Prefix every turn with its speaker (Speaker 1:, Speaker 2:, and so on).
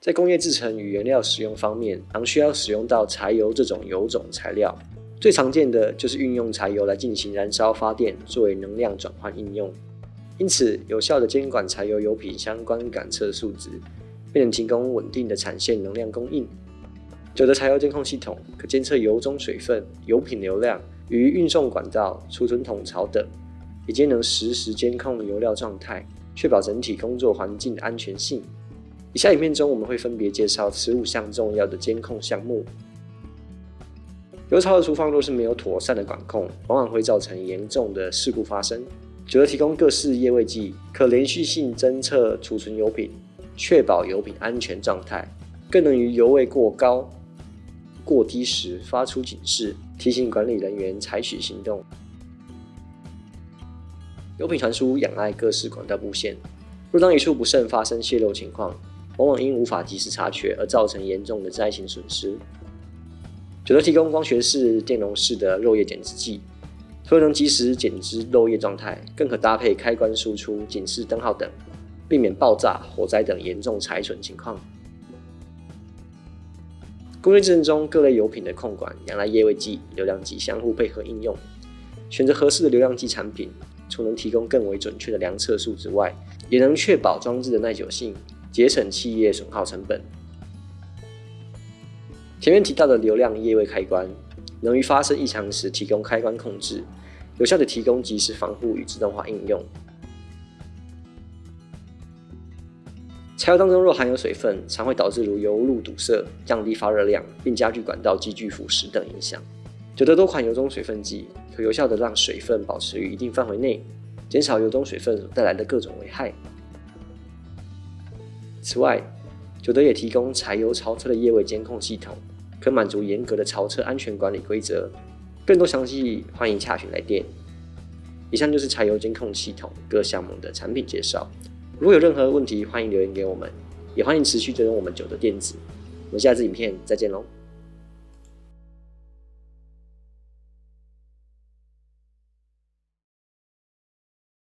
Speaker 1: 在工业制成与原料使用方面，常需要使用到柴油这种油种材料。最常见的就是运用柴油来进行燃烧发电，作为能量转换应用。因此，有效的监管柴油油品相关感测数值，便能提供稳定的产线能量供应。九的柴油监控系统可监测油中水分、油品流量与运送管道、储存桶槽等，也皆能实时监控油料状态，确保整体工作环境的安全性。以下影片中，我们会分别介绍此五项重要的监控项目。油槽的厨房若是没有妥善的管控，往往会造成严重的事故发生。九德提供各式液位计，可连续性侦测储存油品，确保油品安全状态，更能于油位过高、过低时发出警示，提醒管理人员采取行动。油品传输仰赖各式管道布线，若当一处不慎发生泄漏情况，往往因无法及时察觉而造成严重的灾情损失。九德提供光学式、电容式的漏液检知器，除了能及时检知漏液状态，更可搭配开关输出、警示灯号等，避免爆炸、火灾等严重财损情况。工业制程中各类油品的控管仰赖液位计、流量计相互配合应用，选择合适的流量计产品，除能提供更为准确的量测数之外，也能确保装置的耐久性。节省企业损耗成本。前面提到的流量液位开关，能于发生异常时提供开关控制，有效地提供即时防护与自动化应用。柴油当中若含有水分，常会导致如油路堵塞、降低发热量，并加剧管道积聚腐蚀等影响。九的多款油中水分计可有效的让水分保持于一定范围内，减少油中水分带来的各种危害。此外，九德也提供柴油槽车的液位监控系统，可满足严格的槽车安全管理规则。更多详细，欢迎洽询来电。以上就是柴油监控系统各项目的产品介绍。如果有任何问题，欢迎留言给我们，也欢迎持续追踪我们九德电子。我们下次影片再见喽。